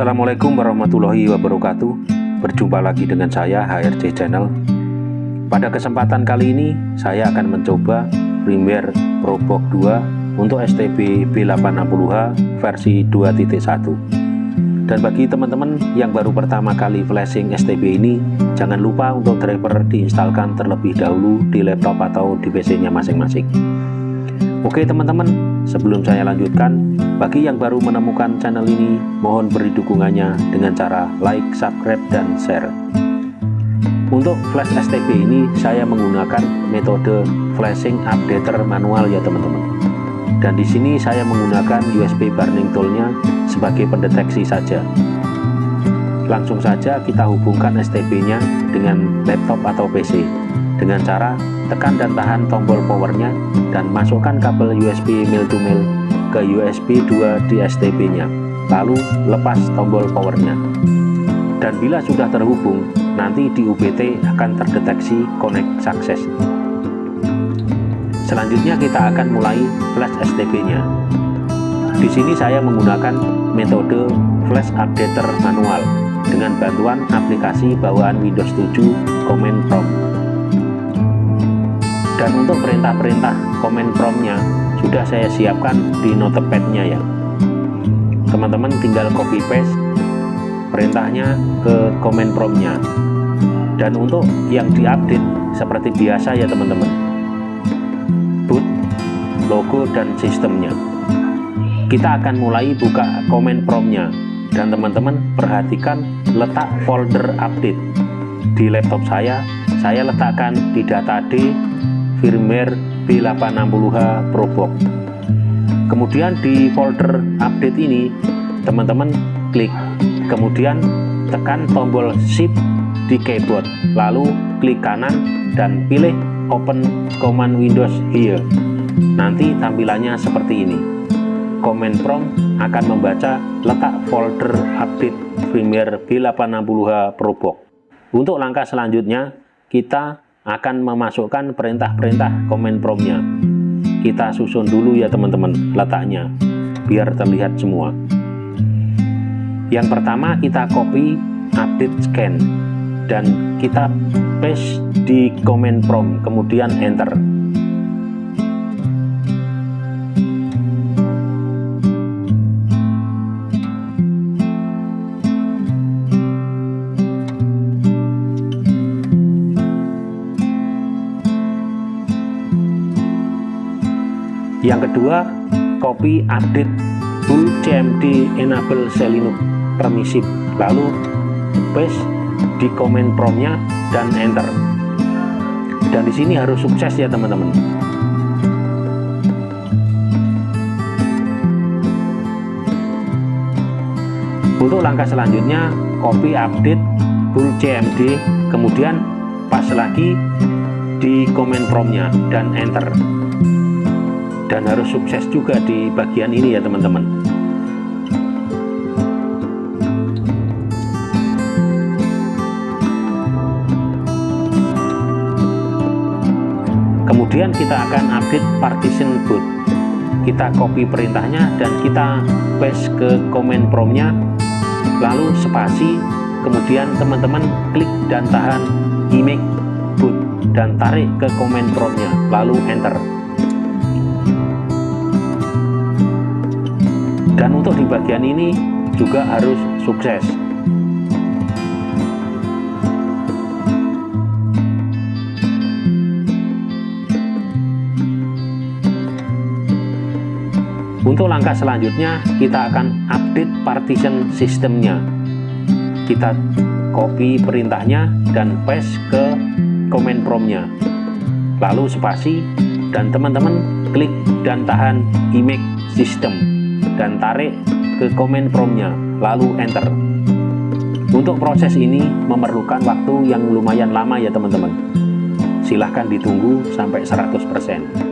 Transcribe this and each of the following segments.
Assalamualaikum warahmatullahi wabarakatuh. Berjumpa lagi dengan saya HRC Channel. Pada kesempatan kali ini saya akan mencoba firmware Probox 2 untuk STB B860H versi 2.1 Dan bagi teman-teman yang baru pertama kali flashing STB ini Jangan lupa untuk driver diinstalkan terlebih dahulu di laptop atau di PC nya masing-masing. Oke teman-teman, sebelum saya lanjutkan, bagi yang baru menemukan channel ini, mohon beri dukungannya dengan cara like, subscribe, dan share. Untuk flash STB ini, saya menggunakan metode flashing updater manual ya teman-teman. Dan di sini saya menggunakan USB burning toolnya sebagai pendeteksi saja. Langsung saja kita hubungkan STB-nya dengan laptop atau PC dengan cara tekan dan tahan tombol powernya dan masukkan kabel USB mil to mil ke USB 2 di STB nya lalu lepas tombol powernya. Dan bila sudah terhubung nanti di UBT akan terdeteksi connect sukses selanjutnya kita akan mulai flash STB nya di sini saya menggunakan metode flash updater manual dengan bantuan aplikasi bawaan Windows 7 Command Prompt dan untuk perintah-perintah komen promnya sudah saya siapkan di notepadnya ya. Teman-teman tinggal copy paste perintahnya ke komen promnya. Dan untuk yang diupdate seperti biasa ya teman-teman. Boot logo dan sistemnya. Kita akan mulai buka komen promnya. Dan teman-teman perhatikan letak folder update. Di laptop saya saya letakkan di data D firmware B860H Probox. Kemudian di folder update ini teman-teman klik. Kemudian tekan tombol shift di keyboard. Lalu klik kanan dan pilih open command windows here. Nanti tampilannya seperti ini. Command prompt akan membaca letak folder update firmware B860H Probox. Untuk langkah selanjutnya kita akan memasukkan perintah-perintah komen promnya. Kita susun dulu ya teman-teman letaknya biar terlihat semua. Yang pertama kita copy update scan. Dan kita paste di komen prom kemudian enter yang kedua copy update full cmd enable selinux permisif. Lalu paste di komen promnya dan enter. Dan di sini harus sukses ya teman-teman. Untuk langkah selanjutnya copy update full cmd kemudian pas lagi di komen promnya dan enter dan harus sukses juga di bagian ini ya teman-teman. Kemudian kita akan update partition boot kita copy perintahnya dan kita paste ke comment promptnya lalu spasi kemudian teman-teman klik dan tahan image boot dan tarik ke comment promptnya lalu enter dan untuk di bagian ini juga harus sukses. Untuk langkah selanjutnya kita akan update partition sistemnya. Kita copy perintahnya dan paste ke comment promptnya. Lalu spasi dan teman-teman klik dan tahan image system dan tarik ke komen promnya lalu enter. Untuk proses ini memerlukan waktu yang lumayan lama ya teman-teman. Silahkan ditunggu sampai 100%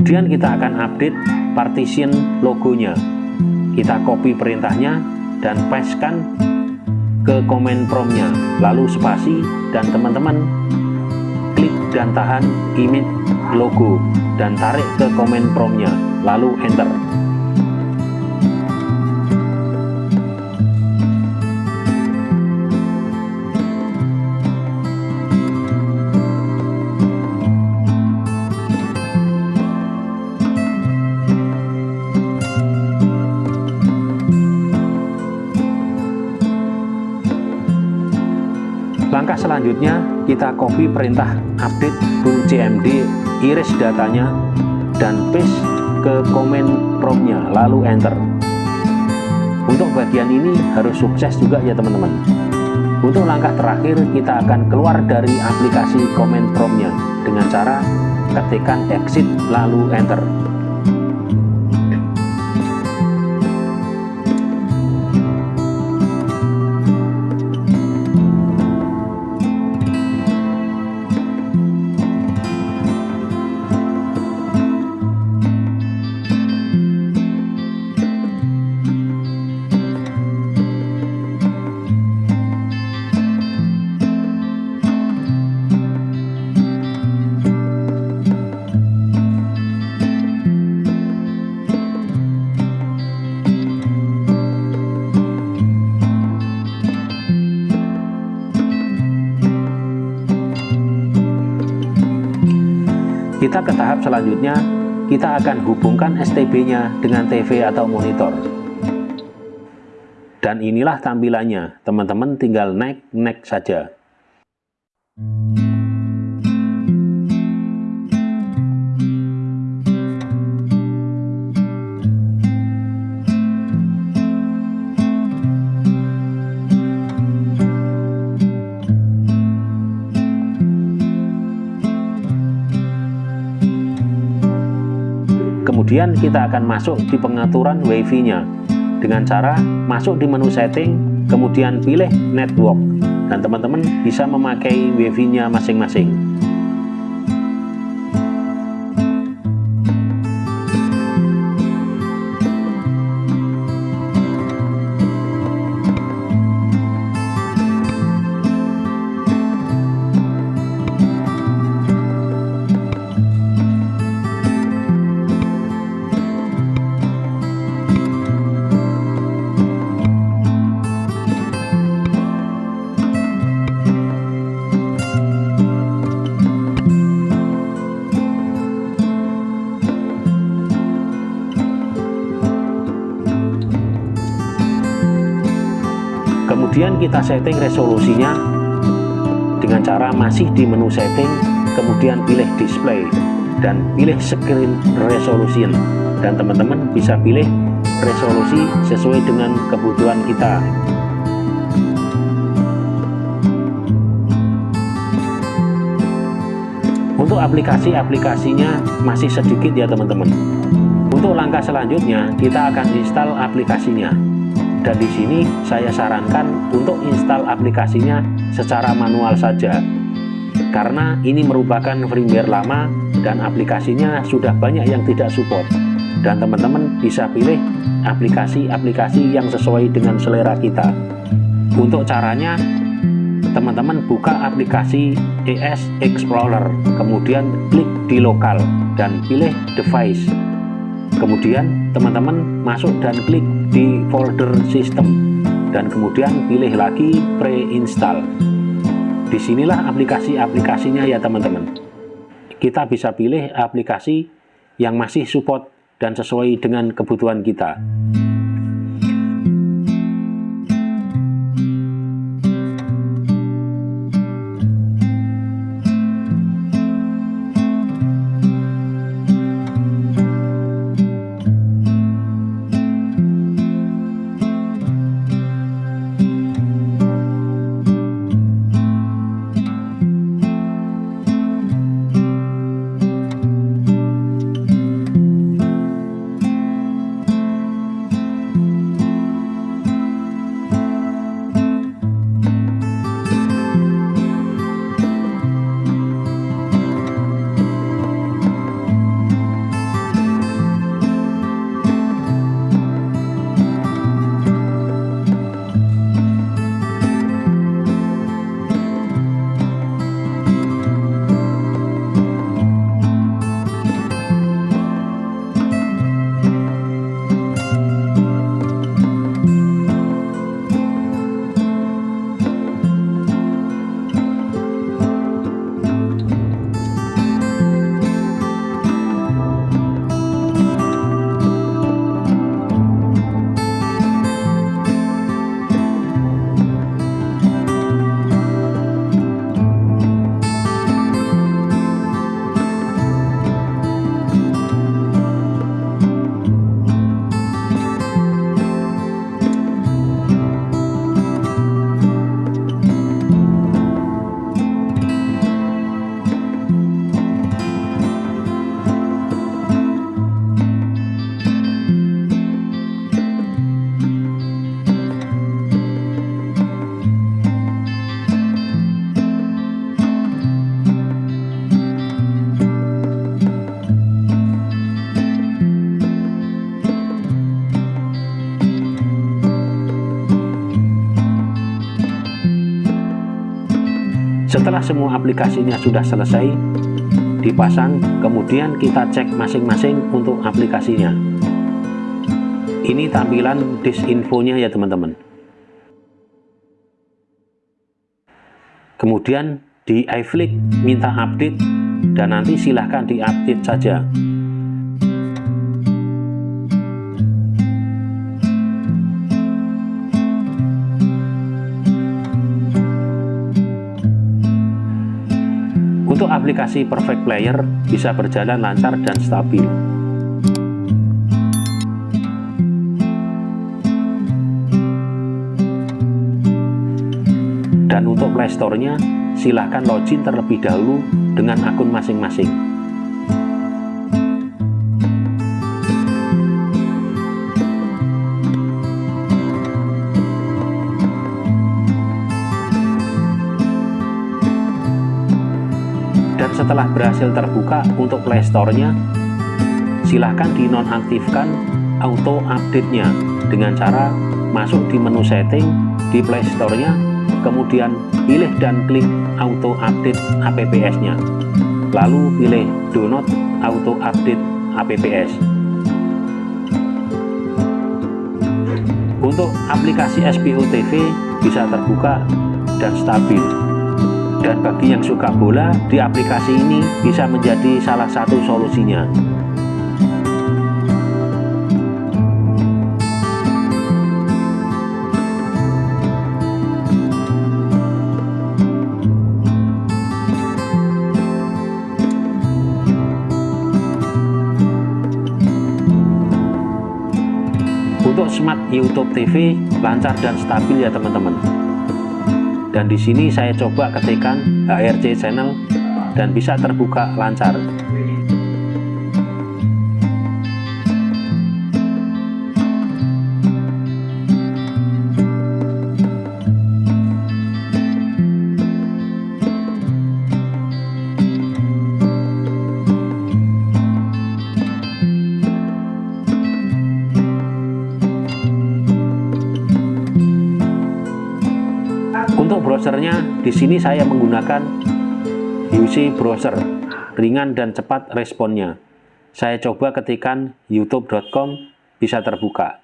kemudian kita akan update partition logonya. Kita copy perintahnya dan pastekan ke command promptnya lalu spasi dan teman-teman klik dan tahan image logo dan tarik ke command promptnya lalu enter selanjutnya kita copy perintah update full CMD iris datanya dan paste ke komen promptnya lalu enter. Untuk bagian ini harus sukses juga ya teman-teman. Untuk langkah terakhir kita akan keluar dari aplikasi komen promptnya dengan cara ketikkan exit lalu enter Kita ke tahap selanjutnya, kita akan hubungkan STB-nya dengan TV atau monitor. Dan inilah tampilannya, teman-teman tinggal naik-naik saja. Kemudian kita akan masuk di pengaturan WiFi nya dengan cara masuk di menu setting kemudian pilih network. Dan teman-teman bisa memakai WiFi nya masing-masing kita setting resolusinya dengan cara masih di menu setting kemudian pilih display dan pilih screen resolution. Dan teman-teman bisa pilih resolusi sesuai dengan kebutuhan kita. Untuk aplikasi-aplikasinya masih sedikit ya teman-teman. Untuk langkah selanjutnya kita akan install aplikasinya dan di sini saya sarankan untuk install aplikasinya secara manual saja. Karena ini merupakan firmware lama dan aplikasinya sudah banyak yang tidak support. Dan teman-teman bisa pilih aplikasi-aplikasi yang sesuai dengan selera kita. Untuk caranya teman-teman buka aplikasi ES Explorer kemudian klik di lokal dan pilih device. Kemudian teman-teman masuk dan klik di folder sistem. Dan kemudian pilih lagi pre-install. Di sinilah aplikasi-aplikasinya ya teman-teman. Kita bisa pilih aplikasi yang masih support dan sesuai dengan kebutuhan kita setelah semua aplikasinya sudah selesai dipasang kemudian kita cek masing-masing untuk aplikasinya. Ini tampilan disk infonya ya teman-teman. Kemudian di iFlick minta update dan nanti silahkan diupdate saja aplikasi Perfect Player bisa berjalan lancar dan stabil. Dan untuk Playstore-nya, silahkan login terlebih dahulu dengan akun masing-masing. Setelah berhasil terbuka untuk playstore-nya silahkan dinonaktifkan auto update-nya dengan cara masuk di menu setting di playstore-nya kemudian pilih dan klik auto update apps-nya lalu pilih do not auto update apps untuk aplikasi SPO TV bisa terbuka dan stabil dan bagi yang suka bola, di aplikasi ini bisa menjadi salah satu solusinya. Untuk Smart YouTube TV lancar dan stabil ya teman-teman dan di sini saya coba ketikkan HRC channel dan bisa terbuka lancar browsernya, di sini saya menggunakan UC browser, ringan dan cepat responnya. Saya coba ketikan youtube.com bisa terbuka.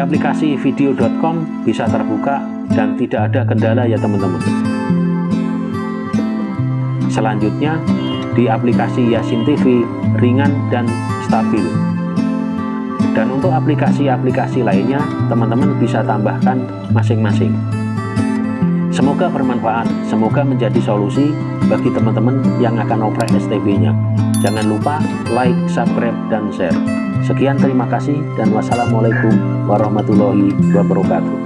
Aplikasi video.com bisa terbuka dan tidak ada kendala ya teman-teman. Selanjutnya, di aplikasi Yasin TV ringan dan stabil. Dan untuk aplikasi-aplikasi lainnya, teman-teman bisa tambahkan masing-masing. Semoga bermanfaat, semoga menjadi solusi bagi teman-teman yang akan oprek STB-nya. Jangan lupa like, subscribe, dan share. Sekian terima kasih dan wassalamualaikum warahmatullahi wabarakatuh.